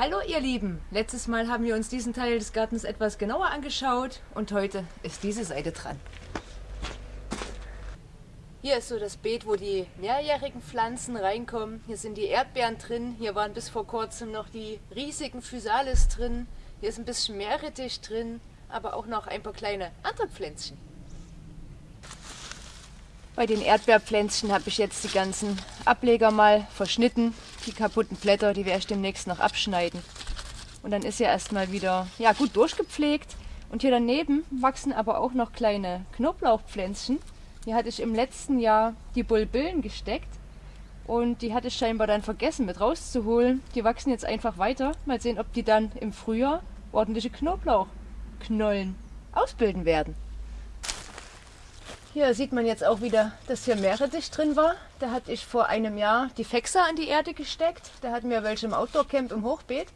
Hallo ihr Lieben, letztes Mal haben wir uns diesen Teil des Gartens etwas genauer angeschaut und heute ist diese Seite dran. Hier ist so das Beet, wo die mehrjährigen Pflanzen reinkommen. Hier sind die Erdbeeren drin, hier waren bis vor kurzem noch die riesigen Physalis drin. Hier ist ein bisschen Meerrettich drin, aber auch noch ein paar kleine andere Pflänzchen. Bei den Erdbeerpflänzchen habe ich jetzt die ganzen Ableger mal verschnitten. Die kaputten Blätter, die werde ich demnächst noch abschneiden. Und dann ist ja erstmal wieder ja, gut durchgepflegt. Und hier daneben wachsen aber auch noch kleine Knoblauchpflänzchen. Hier hatte ich im letzten Jahr die Bulbillen gesteckt. Und die hatte ich scheinbar dann vergessen mit rauszuholen. Die wachsen jetzt einfach weiter. Mal sehen, ob die dann im Frühjahr ordentliche Knoblauchknollen ausbilden werden. Hier sieht man jetzt auch wieder, dass hier Meerrettich drin war. Da hatte ich vor einem Jahr die Fexer an die Erde gesteckt. Da hatten wir welche im Outdoor-Camp im Hochbeet.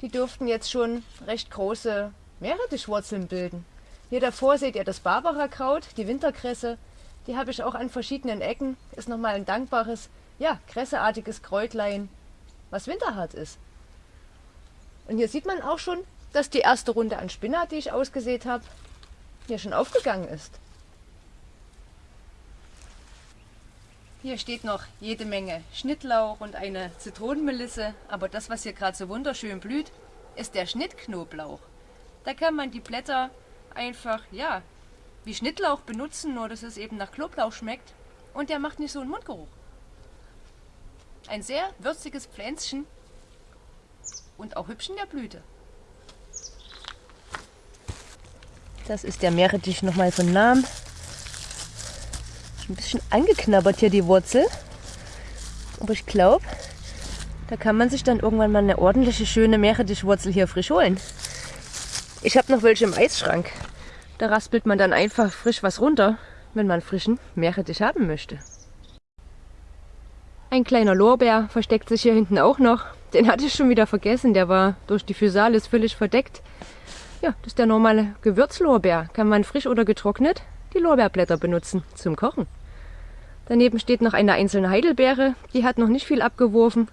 Die durften jetzt schon recht große Meerrettichwurzeln bilden. Hier davor seht ihr das Barbara-Kraut, die Winterkresse. Die habe ich auch an verschiedenen Ecken. Ist nochmal ein dankbares, ja, kresseartiges Kräutlein, was winterhart ist. Und hier sieht man auch schon, dass die erste Runde an Spinat, die ich ausgesät habe, hier schon aufgegangen ist. Hier steht noch jede Menge Schnittlauch und eine Zitronenmelisse, aber das, was hier gerade so wunderschön blüht, ist der Schnittknoblauch. Da kann man die Blätter einfach, ja, wie Schnittlauch benutzen, nur dass es eben nach Knoblauch schmeckt und der macht nicht so einen Mundgeruch. Ein sehr würziges Pflänzchen und auch hübsch in der Blüte. Das ist der Meerrettich nochmal von Namen ein bisschen angeknabbert hier die Wurzel. Aber ich glaube, da kann man sich dann irgendwann mal eine ordentliche, schöne Meerrettichwurzel hier frisch holen. Ich habe noch welche im Eisschrank. Da raspelt man dann einfach frisch was runter, wenn man frischen Meerrettich haben möchte. Ein kleiner Lorbeer versteckt sich hier hinten auch noch. Den hatte ich schon wieder vergessen, der war durch die Physalis völlig verdeckt. Ja, das ist der normale Gewürzlorbeer. Kann man frisch oder getrocknet die Lorbeerblätter benutzen zum Kochen. Daneben steht noch eine einzelne Heidelbeere, die hat noch nicht viel abgeworfen,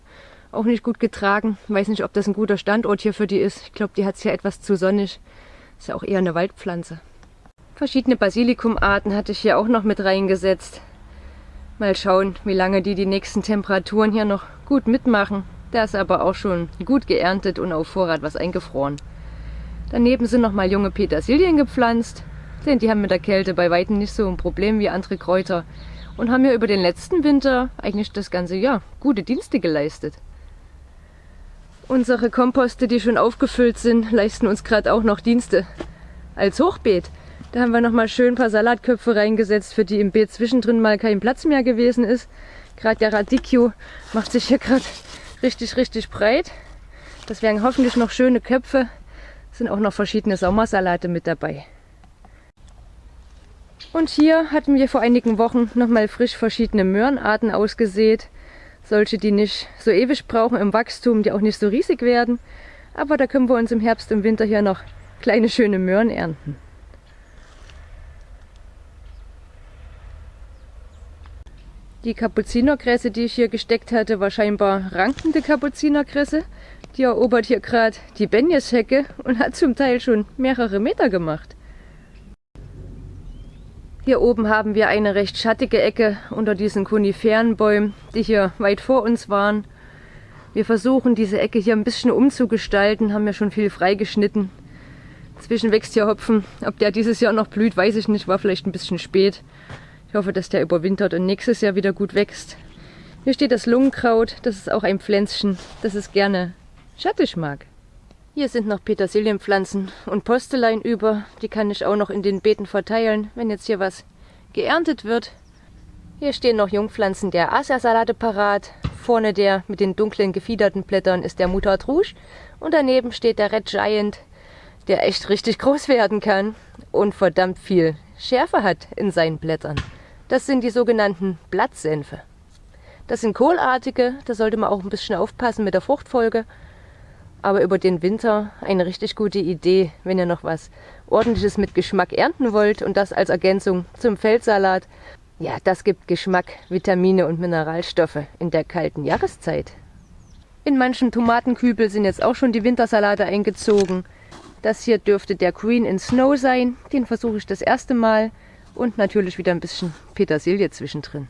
auch nicht gut getragen. Weiß nicht, ob das ein guter Standort hier für die ist. Ich glaube, die hat es hier etwas zu sonnig. Ist ja auch eher eine Waldpflanze. Verschiedene Basilikumarten hatte ich hier auch noch mit reingesetzt. Mal schauen, wie lange die die nächsten Temperaturen hier noch gut mitmachen. Da ist aber auch schon gut geerntet und auf Vorrat was eingefroren. Daneben sind noch mal junge Petersilien gepflanzt. Denn die haben mit der Kälte bei Weitem nicht so ein Problem wie andere Kräuter und haben mir über den letzten Winter eigentlich das ganze Jahr gute Dienste geleistet. Unsere Komposte, die schon aufgefüllt sind, leisten uns gerade auch noch Dienste. Als Hochbeet, da haben wir noch mal schön ein paar Salatköpfe reingesetzt, für die im Beet zwischendrin mal kein Platz mehr gewesen ist. Gerade der Radicchio macht sich hier gerade richtig, richtig breit. Das wären hoffentlich noch schöne Köpfe. Es sind auch noch verschiedene Sommersalate mit dabei. Und hier hatten wir vor einigen Wochen nochmal frisch verschiedene Möhrenarten ausgesät. Solche, die nicht so ewig brauchen im Wachstum, die auch nicht so riesig werden. Aber da können wir uns im Herbst und Winter hier noch kleine schöne Möhren ernten. Die Kapuzinerkresse, die ich hier gesteckt hatte, war scheinbar rankende Kapuzinerkresse. Die erobert hier gerade die Benjeshecke und hat zum Teil schon mehrere Meter gemacht. Hier oben haben wir eine recht schattige Ecke unter diesen Koniferenbäumen, die hier weit vor uns waren. Wir versuchen diese Ecke hier ein bisschen umzugestalten, haben ja schon viel freigeschnitten. Zwischen wächst hier Hopfen. Ob der dieses Jahr noch blüht, weiß ich nicht, war vielleicht ein bisschen spät. Ich hoffe, dass der überwintert und nächstes Jahr wieder gut wächst. Hier steht das Lungenkraut, das ist auch ein Pflänzchen, das es gerne schattig mag. Hier sind noch Petersilienpflanzen und Postelein über. Die kann ich auch noch in den Beeten verteilen, wenn jetzt hier was geerntet wird. Hier stehen noch Jungpflanzen der Asiasalate parat. Vorne der mit den dunklen gefiederten Blättern ist der Mutard Rouge. Und daneben steht der Red Giant, der echt richtig groß werden kann und verdammt viel Schärfe hat in seinen Blättern. Das sind die sogenannten Blattsenfe. Das sind kohlartige, da sollte man auch ein bisschen aufpassen mit der Fruchtfolge aber über den Winter eine richtig gute Idee, wenn ihr noch was ordentliches mit Geschmack ernten wollt und das als Ergänzung zum Feldsalat. Ja, das gibt Geschmack, Vitamine und Mineralstoffe in der kalten Jahreszeit. In manchen Tomatenkübel sind jetzt auch schon die Wintersalate eingezogen. Das hier dürfte der Green in Snow sein. Den versuche ich das erste Mal. Und natürlich wieder ein bisschen Petersilie zwischendrin.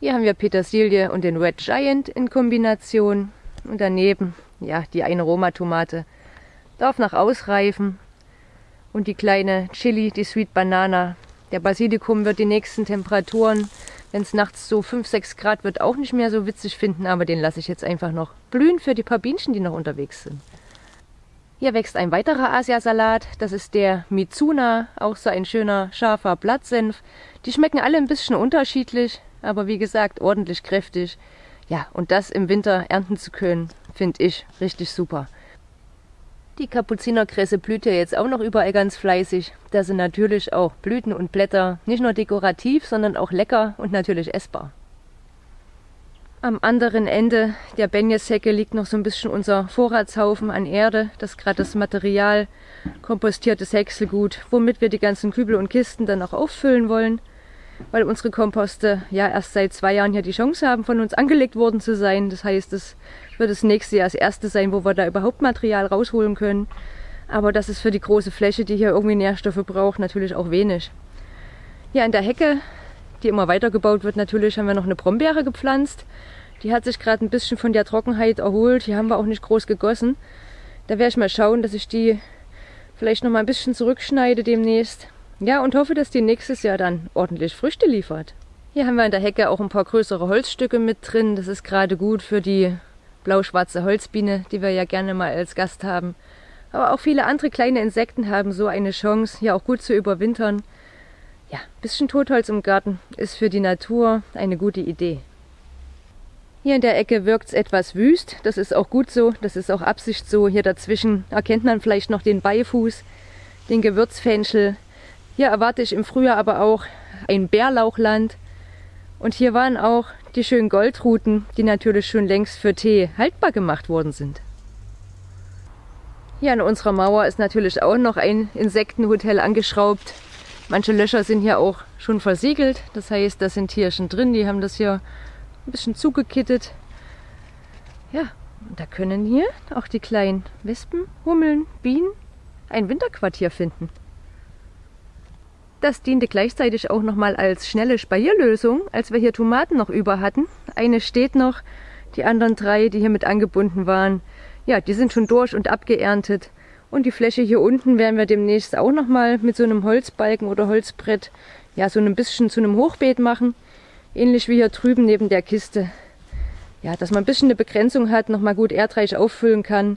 Hier haben wir Petersilie und den Red Giant in Kombination. Und daneben, ja, die eine Roma-Tomate. Darf noch ausreifen. Und die kleine Chili, die Sweet Banana. Der Basilikum wird die nächsten Temperaturen, wenn es nachts so 5, 6 Grad wird, auch nicht mehr so witzig finden. Aber den lasse ich jetzt einfach noch blühen für die paar Bienchen, die noch unterwegs sind. Hier wächst ein weiterer Asiasalat. Das ist der Mizuna, auch so ein schöner, scharfer Blattsenf. Die schmecken alle ein bisschen unterschiedlich, aber wie gesagt, ordentlich kräftig. Ja, und das im Winter ernten zu können, finde ich richtig super. Die Kapuzinerkresse blüht ja jetzt auch noch überall ganz fleißig. Da sind natürlich auch Blüten und Blätter nicht nur dekorativ, sondern auch lecker und natürlich essbar. Am anderen Ende der Benjeshecke liegt noch so ein bisschen unser Vorratshaufen an Erde. Das gerade das Material, kompostiertes Häckselgut, womit wir die ganzen Kübel und Kisten dann auch auffüllen wollen. Weil unsere Komposte ja erst seit zwei Jahren hier die Chance haben, von uns angelegt worden zu sein. Das heißt, es wird das nächste Jahr das erste sein, wo wir da überhaupt Material rausholen können. Aber das ist für die große Fläche, die hier irgendwie Nährstoffe braucht, natürlich auch wenig. Hier an der Hecke die immer weitergebaut wird. Natürlich haben wir noch eine Brombeere gepflanzt. Die hat sich gerade ein bisschen von der Trockenheit erholt. Die haben wir auch nicht groß gegossen. Da werde ich mal schauen, dass ich die vielleicht noch mal ein bisschen zurückschneide demnächst. Ja, und hoffe, dass die nächstes Jahr dann ordentlich Früchte liefert. Hier haben wir in der Hecke auch ein paar größere Holzstücke mit drin. Das ist gerade gut für die blau-schwarze Holzbiene, die wir ja gerne mal als Gast haben. Aber auch viele andere kleine Insekten haben so eine Chance, hier auch gut zu überwintern. Ja, ein bisschen Totholz im Garten ist für die Natur eine gute Idee. Hier in der Ecke wirkt es etwas wüst, das ist auch gut so, das ist auch Absicht so. Hier dazwischen erkennt man vielleicht noch den Beifuß, den Gewürzfenchel. Hier erwarte ich im Frühjahr aber auch ein Bärlauchland. Und hier waren auch die schönen Goldruten, die natürlich schon längst für Tee haltbar gemacht worden sind. Hier an unserer Mauer ist natürlich auch noch ein Insektenhotel angeschraubt. Manche Löcher sind hier auch schon versiegelt. Das heißt, da sind Tierchen drin. Die haben das hier ein bisschen zugekittet. Ja, und da können hier auch die kleinen Wespen, Hummeln, Bienen ein Winterquartier finden. Das diente gleichzeitig auch nochmal als schnelle Spalierlösung, als wir hier Tomaten noch über hatten. Eine steht noch, die anderen drei, die hier mit angebunden waren, ja, die sind schon durch und abgeerntet. Und die Fläche hier unten werden wir demnächst auch nochmal mit so einem Holzbalken oder Holzbrett ja so ein bisschen zu einem Hochbeet machen. Ähnlich wie hier drüben neben der Kiste. Ja, dass man ein bisschen eine Begrenzung hat, nochmal gut erdreich auffüllen kann.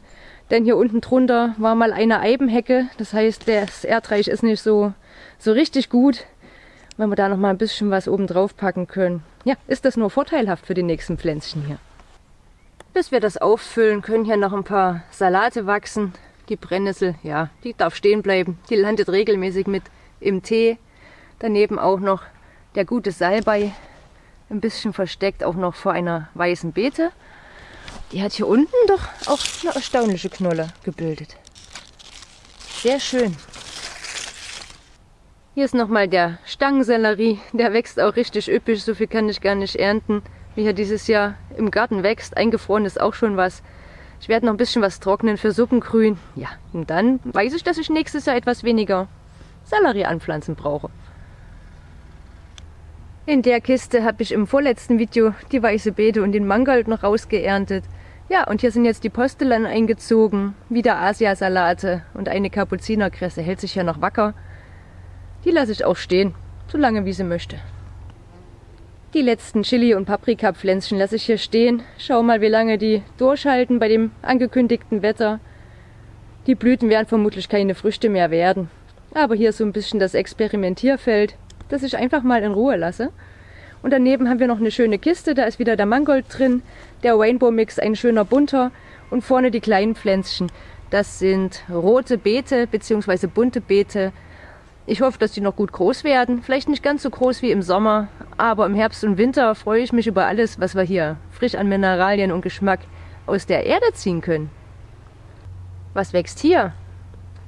Denn hier unten drunter war mal eine Eibenhecke. Das heißt, das Erdreich ist nicht so, so richtig gut. Wenn wir da nochmal ein bisschen was oben drauf packen können. Ja, ist das nur vorteilhaft für die nächsten Pflänzchen hier. Bis wir das auffüllen, können hier noch ein paar Salate wachsen. Die Brennnessel, ja, die darf stehen bleiben. Die landet regelmäßig mit im Tee. Daneben auch noch der gute Salbei, ein bisschen versteckt, auch noch vor einer weißen Beete. Die hat hier unten doch auch eine erstaunliche Knolle gebildet. Sehr schön. Hier ist nochmal der Stangensellerie. Der wächst auch richtig üppig. So viel kann ich gar nicht ernten, wie er dieses Jahr im Garten wächst. Eingefroren ist auch schon was. Ich werde noch ein bisschen was trocknen für Suppengrün. Ja, und dann weiß ich, dass ich nächstes Jahr etwas weniger Sellerie anpflanzen brauche. In der Kiste habe ich im vorletzten Video die weiße Beete und den Mangold noch rausgeerntet. Ja, und hier sind jetzt die Postelan eingezogen, wieder Asiasalate und eine Kapuzinerkresse hält sich ja noch wacker. Die lasse ich auch stehen, so lange wie sie möchte. Die letzten Chili- und Paprikapflänzchen lasse ich hier stehen. Schau mal, wie lange die durchhalten bei dem angekündigten Wetter. Die Blüten werden vermutlich keine Früchte mehr werden. Aber hier ist so ein bisschen das Experimentierfeld, das ich einfach mal in Ruhe lasse. Und daneben haben wir noch eine schöne Kiste, da ist wieder der Mangold drin, der Rainbow Mix, ein schöner bunter und vorne die kleinen Pflänzchen. Das sind rote Beete bzw. bunte Beete ich hoffe, dass die noch gut groß werden. Vielleicht nicht ganz so groß wie im Sommer, aber im Herbst und Winter freue ich mich über alles, was wir hier frisch an Mineralien und Geschmack aus der Erde ziehen können. Was wächst hier?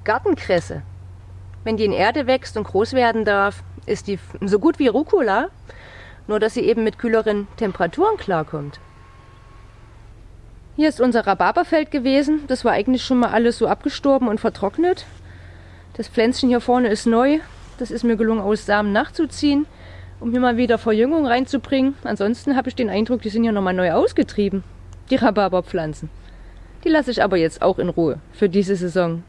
Gartenkresse. Wenn die in Erde wächst und groß werden darf, ist die so gut wie Rucola, nur dass sie eben mit kühleren Temperaturen klarkommt. Hier ist unser Rhabarberfeld gewesen. Das war eigentlich schon mal alles so abgestorben und vertrocknet. Das Pflänzchen hier vorne ist neu. Das ist mir gelungen, aus Samen nachzuziehen, um hier mal wieder Verjüngung reinzubringen. Ansonsten habe ich den Eindruck, die sind hier nochmal neu ausgetrieben, die Rhabarberpflanzen. Die lasse ich aber jetzt auch in Ruhe für diese Saison.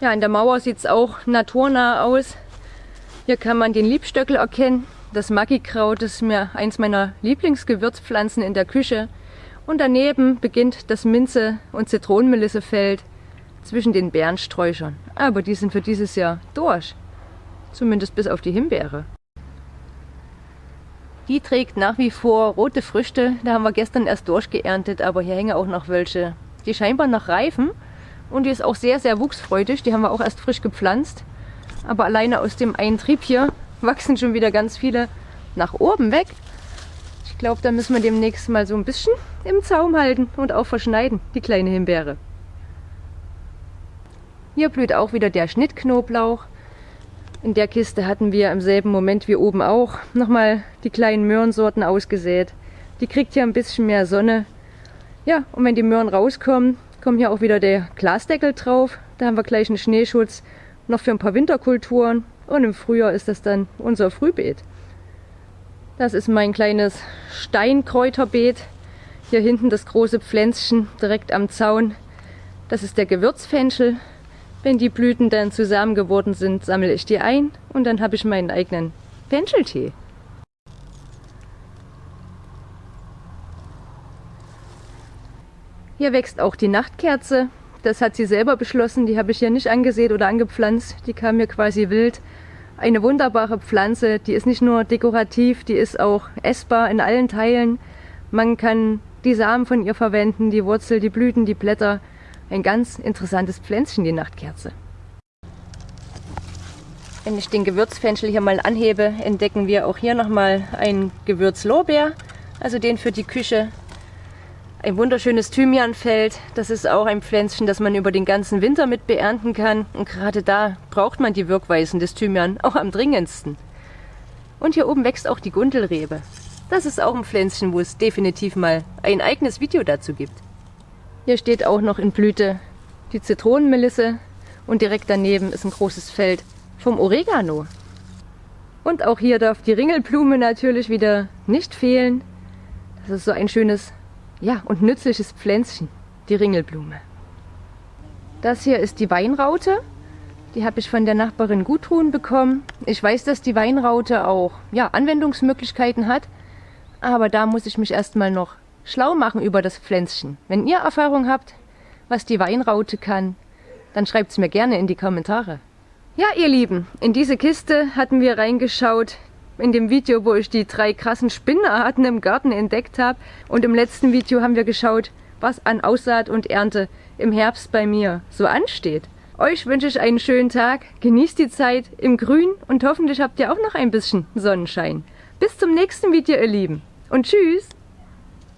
Ja, in der Mauer sieht es auch naturnah aus. Hier kann man den Liebstöckel erkennen. Das Maggikraut ist mir eins meiner Lieblingsgewürzpflanzen in der Küche. Und daneben beginnt das Minze- und Zitronenmelissefeld zwischen den Bärensträuchern. Aber die sind für dieses Jahr durch. Zumindest bis auf die Himbeere. Die trägt nach wie vor rote Früchte. Da haben wir gestern erst durchgeerntet, aber hier hängen auch noch welche, die scheinbar noch reifen. Und die ist auch sehr, sehr wuchsfreudig. Die haben wir auch erst frisch gepflanzt. Aber alleine aus dem einen Trieb hier wachsen schon wieder ganz viele nach oben weg. Ich glaube, da müssen wir demnächst mal so ein bisschen im Zaum halten und auch verschneiden, die kleine Himbeere. Hier blüht auch wieder der Schnittknoblauch. In der Kiste hatten wir im selben Moment wie oben auch nochmal die kleinen Möhrensorten ausgesät. Die kriegt hier ein bisschen mehr Sonne. Ja, und wenn die Möhren rauskommen, kommt hier auch wieder der Glasdeckel drauf. Da haben wir gleich einen Schneeschutz noch für ein paar Winterkulturen. Und im Frühjahr ist das dann unser Frühbeet. Das ist mein kleines Steinkräuterbeet. Hier hinten das große Pflänzchen direkt am Zaun. Das ist der Gewürzfenchel. Wenn die Blüten dann zusammen geworden sind, sammle ich die ein und dann habe ich meinen eigenen Fencheltee. Hier wächst auch die Nachtkerze. Das hat sie selber beschlossen, die habe ich hier nicht angesät oder angepflanzt. Die kam mir quasi wild. Eine wunderbare Pflanze, die ist nicht nur dekorativ, die ist auch essbar in allen Teilen. Man kann die Samen von ihr verwenden, die Wurzel, die Blüten, die Blätter. Ein ganz interessantes Pflänzchen, die Nachtkerze. Wenn ich den Gewürzfenchel hier mal anhebe, entdecken wir auch hier nochmal einen Gewürzlorbeer, also den für die Küche. Ein wunderschönes Thymianfeld, das ist auch ein Pflänzchen, das man über den ganzen Winter mit beernten kann. Und gerade da braucht man die Wirkweisen des Thymian auch am dringendsten. Und hier oben wächst auch die Gundelrebe. Das ist auch ein Pflänzchen, wo es definitiv mal ein eigenes Video dazu gibt. Hier steht auch noch in Blüte die Zitronenmelisse und direkt daneben ist ein großes Feld vom Oregano. Und auch hier darf die Ringelblume natürlich wieder nicht fehlen. Das ist so ein schönes ja, und nützliches Pflänzchen, die Ringelblume. Das hier ist die Weinraute. Die habe ich von der Nachbarin Gudrun bekommen. Ich weiß, dass die Weinraute auch ja, Anwendungsmöglichkeiten hat. Aber da muss ich mich erstmal noch schlau machen über das Pflänzchen. Wenn ihr Erfahrung habt, was die Weinraute kann, dann schreibt es mir gerne in die Kommentare. Ja, ihr Lieben, in diese Kiste hatten wir reingeschaut in dem Video, wo ich die drei krassen Spinnarten im Garten entdeckt habe. Und im letzten Video haben wir geschaut, was an Aussaat und Ernte im Herbst bei mir so ansteht. Euch wünsche ich einen schönen Tag, genießt die Zeit im Grün und hoffentlich habt ihr auch noch ein bisschen Sonnenschein. Bis zum nächsten Video, ihr Lieben. Und tschüss!